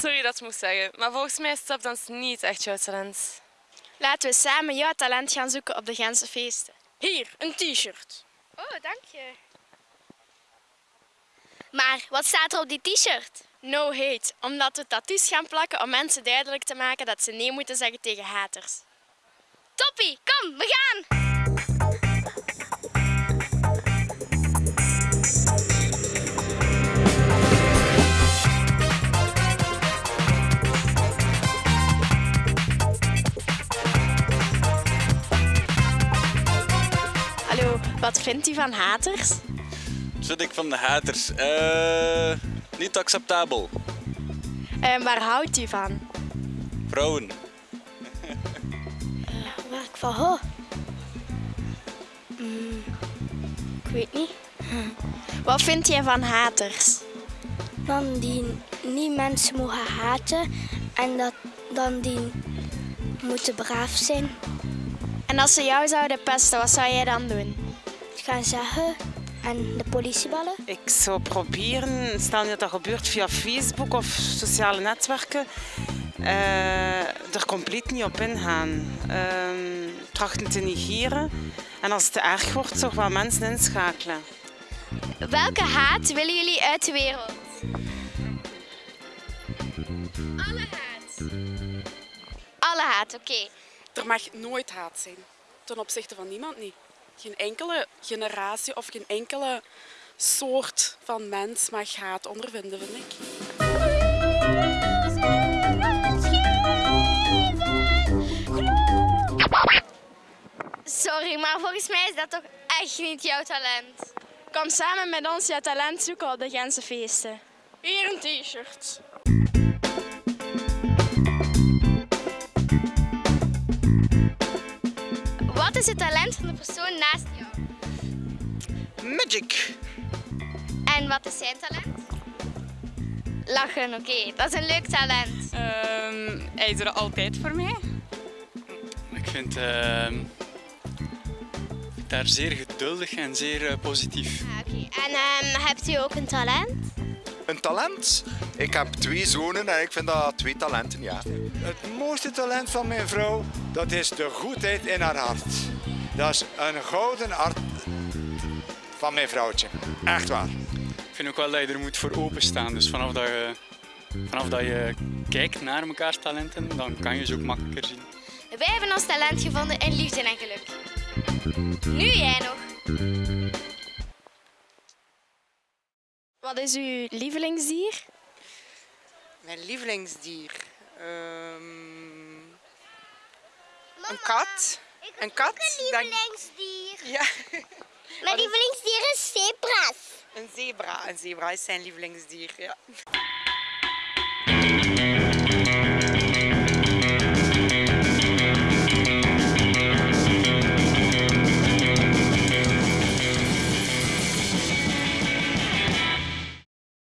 Sorry dat ik moest zeggen, maar volgens mij is stapdans niet echt jouw talent. Laten we samen jouw talent gaan zoeken op de Gentse feesten. Hier, een t-shirt. Oh, dank je. Maar wat staat er op die t-shirt? No hate, omdat we tattoos gaan plakken om mensen duidelijk te maken dat ze nee moeten zeggen tegen haters. Toppie, kom, we gaan! Hallo, wat vindt u van haters? Wat vind ik van de haters? Eh, niet acceptabel. En waar houdt u van? Vrouwen. Waar ik van hou? Mm, ik weet niet. Wat vind jij van haters? Dan die niet mensen mogen haten en dat dan die moeten braaf zijn. En als ze jou zouden pesten, wat zou jij dan doen? Gaan zeggen en de politie bellen. Ik zou proberen, stel dat dat gebeurt via Facebook of sociale netwerken, eh, er compleet niet op ingaan. Ehm, trachten te negeren. En als het te erg wordt, toch wel mensen inschakelen. Welke haat willen jullie uit de wereld? Alle haat. Alle haat, oké. Er mag nooit haat zijn. Ten opzichte van niemand niet. Geen enkele generatie of geen enkele soort van mens mag haat ondervinden, vind ik. Sorry, maar volgens mij is dat toch echt niet jouw talent. Kom samen met ons jouw talent zoeken op de Gentse feesten. Hier een t-shirt. Wat is het talent van de persoon naast jou? Magic. En wat is zijn talent? Lachen, oké. Dat is een leuk talent. Ehm, hij is er altijd voor mij. Ik vind ehm, daar zeer geduldig en zeer eh, positief. Ah, oké. En ehm, hebt u ook een talent? Een talent? Ik heb twee zonen en ik vind dat twee talenten, ja. Het mooiste talent van mijn vrouw, dat is de goedheid in haar hart. Dat is een gouden hart van mijn vrouwtje. Echt waar. Ik vind ook wel dat je er moet voor openstaan. Dus vanaf dat je, vanaf dat je kijkt naar mekaars talenten, dan kan je ze ook makkelijker zien. Wij hebben ons talent gevonden in liefde en geluk. Nu jij nog. Wat is uw lievelingsdier? Mijn lievelingsdier? Ehm, een kat. Een kat? denk- lievelingsdier. Ja, Mijn lievelingsdier is zebra's. een zebra. Een zebra is zijn lievelingsdier, ja.